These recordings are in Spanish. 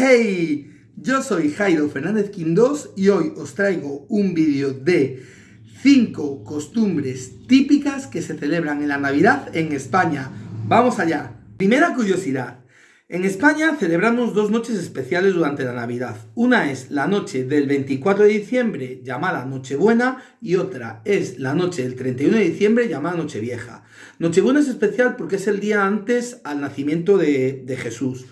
¡Hey! Yo soy Jairo Fernández Quindós y hoy os traigo un vídeo de 5 costumbres típicas que se celebran en la Navidad en España. ¡Vamos allá! Primera curiosidad. En España celebramos dos noches especiales durante la Navidad. Una es la noche del 24 de diciembre llamada Nochebuena y otra es la noche del 31 de diciembre llamada Nochevieja. Nochebuena es especial porque es el día antes al nacimiento de, de Jesús.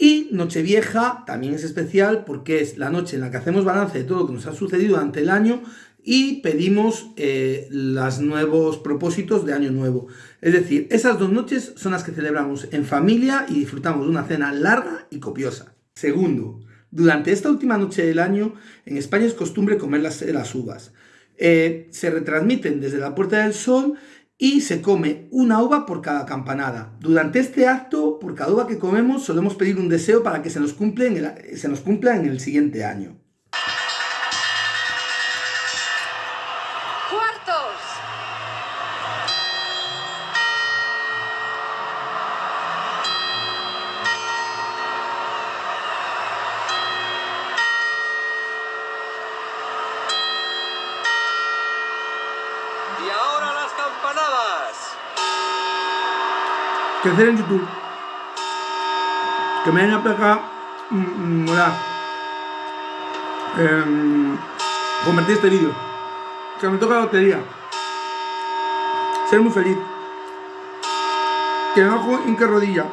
Y Nochevieja también es especial porque es la noche en la que hacemos balance de todo lo que nos ha sucedido durante el año y pedimos eh, los nuevos propósitos de Año Nuevo. Es decir, esas dos noches son las que celebramos en familia y disfrutamos de una cena larga y copiosa. Segundo, durante esta última noche del año, en España es costumbre comer las, uvas. Eh, se retransmiten desde la Puerta del Sol y se come una uva por cada campanada. Durante este acto, por cada uva que comemos, solemos pedir un deseo para que se nos, cumpla en el siguiente año. Crecer en YouTube. Que me den a pegar. Mmm, eh, convertir este vídeo. Que me toca la lotería. Ser muy feliz. Que me bajo en qué rodilla.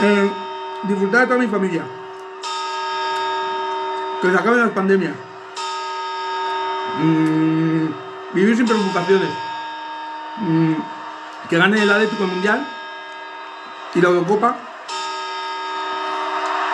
Eh, disfrutar de toda mi familia. Que se acaben las pandemias. Mm, vivir sin preocupaciones. Mm, que gane el Atlético Mundial y la Eurocopa.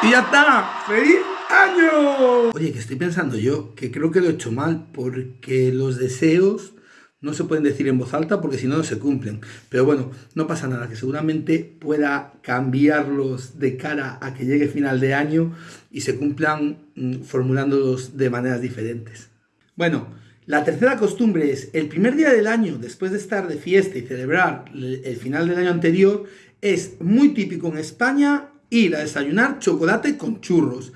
Y ya está. ¡Feliz año! Oye, que estoy pensando yo, que creo que lo he hecho mal, porque los deseos no se pueden decir en voz alta porque si no, no se cumplen. Pero bueno, no pasa nada, que seguramente pueda cambiarlos de cara a que llegue final de año y se cumplan mm, formulándolos de maneras diferentes. Bueno, la tercera costumbre es, el primer día del año, después de estar de fiesta y celebrar el final del año anterior, es muy típico en España ir a desayunar chocolate con churros.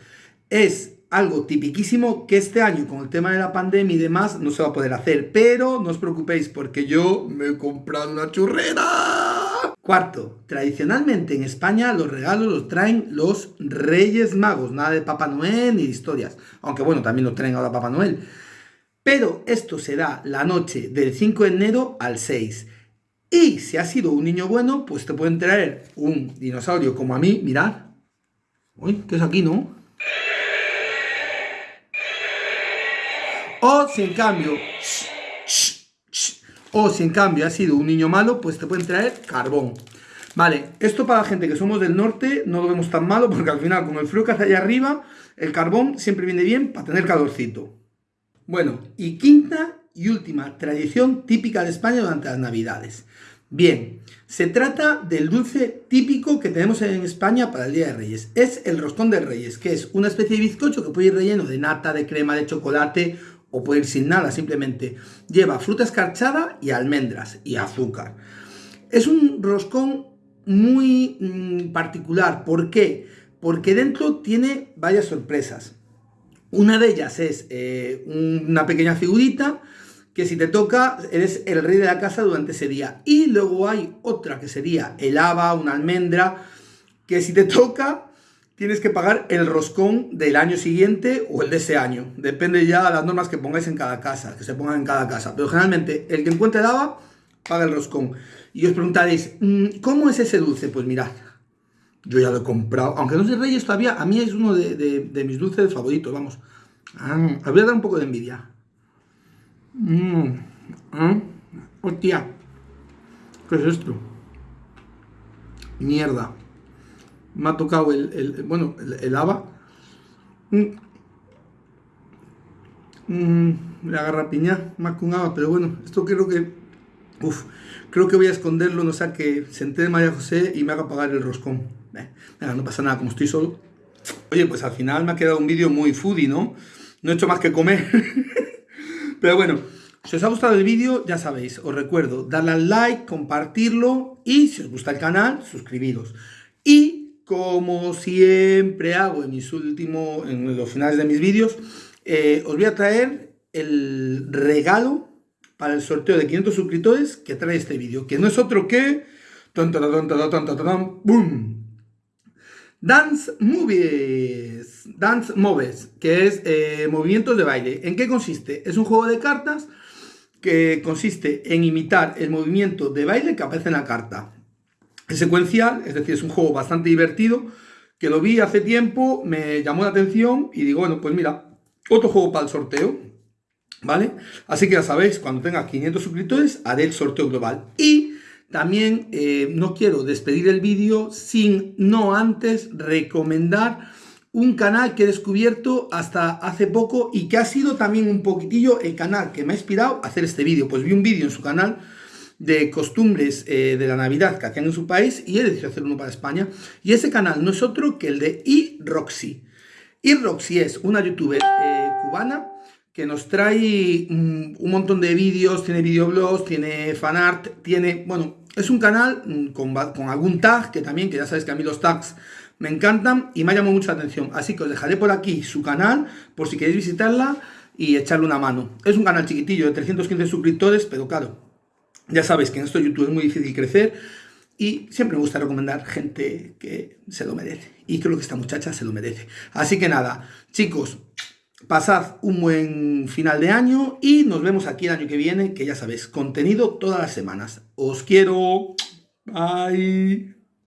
Es algo tipiquísimo que este año con el tema de la pandemia y demás no se va a poder hacer, pero no os preocupéis porque yo me he comprado una churrera. Cuarto, tradicionalmente en España los regalos los traen los Reyes Magos, nada de Papá Noel ni de historias, aunque bueno, también lo traen ahora Papá Noel. Pero esto se da la noche del 5 de enero al 6. Y si has sido un niño bueno, pues te pueden traer un dinosaurio como a mí, mirad. Uy, ¿qué es aquí, no? O si en cambio... o si en cambio has sido un niño malo, pues te pueden traer carbón. Vale, esto para la gente que somos del norte no lo vemos tan malo porque al final con el frío que hace allá arriba, el carbón siempre viene bien para tener calorcito. Bueno, y quinta y última tradición típica de España durante las Navidades. Bien, se trata del dulce típico que tenemos en España para el Día de Reyes. Es el roscón de Reyes, que es una especie de bizcocho que puede ir relleno de nata, de crema, de chocolate o puede ir sin nada, simplemente lleva fruta escarchada y almendras y azúcar. Es un roscón muy mmm, particular, ¿por qué? Porque dentro tiene varias sorpresas. Una de ellas es eh, una pequeña figurita que si te toca eres el rey de la casa durante ese día. Y luego hay otra que sería el haba, una almendra, que si te toca tienes que pagar el roscón del año siguiente o el de ese año. Depende ya de las normas que pongáis en cada casa, que se pongan en cada casa. Pero generalmente el que encuentre el haba paga el roscón. Y os preguntaréis, mm, ¿cómo es ese dulce? Pues mirad, yo ya lo he comprado. Aunque no sé Reyes todavía, a mí es uno de, mis dulces favoritos, vamos. Ah, os un poco de envidia. Mmm. ¿Ah? Hostia. ¿Qué es esto? Mierda. Me ha tocado el, bueno, el, haba. Mmm. la garrapiña, más que un haba, pero bueno, esto creo que... Uf, creo que voy a esconderlo, no sea que se entere María José y me haga pagar el roscón no pasa nada, como estoy solo. Oye, pues al final me ha quedado un vídeo muy foodie, ¿no? No he hecho más que comer. Pero bueno, si os ha gustado el vídeo, ya sabéis, os recuerdo darle al like, compartirlo y si os gusta el canal, suscribiros. Y como siempre hago en mis últimos, en los finales de mis vídeos, eh, os voy a traer el regalo para el sorteo de 500 suscriptores que trae este vídeo, que no es otro que... ¡Boom! Dance Movies, Dance Moves, que es eh, movimientos de baile. ¿En qué consiste? Es un juego de cartas que consiste en imitar el movimiento de baile que aparece en la carta. Es secuencial, es decir, es un juego bastante divertido, que lo vi hace tiempo, me llamó la atención y digo, bueno, pues mira, otro juego para el sorteo, ¿vale? Así que ya sabéis, cuando tenga 500 suscriptores, haré el sorteo global. Y también eh, no quiero despedir el vídeo sin no antes recomendar un canal que he descubierto hasta hace poco y que ha sido también un poquitillo el canal que me ha inspirado a hacer este vídeo. Pues vi un vídeo en su canal de costumbres eh, de la Navidad que hacían en su país y he decidido hacer uno para España. Y ese canal no es otro que el de iRoxy. iRoxy es una youtuber eh, cubana que nos trae mm, un montón de vídeos, tiene videoblogs, tiene fanart, tiene... Bueno, es un canal mm, con, con algún tag, que también, que ya sabéis que a mí los tags me encantan y me ha llamado mucha atención. Así que os dejaré por aquí su canal por si queréis visitarla y echarle una mano. Es un canal chiquitillo de 315 suscriptores, pero claro, ya sabéis que en esto YouTube es muy difícil crecer y siempre me gusta recomendar gente que se lo merece. Y creo que esta muchacha se lo merece. Así que nada, chicos, pasad un buen final de año y nos vemos aquí el año que viene, que ya sabéis, contenido todas las semanas. Os quiero. Bye.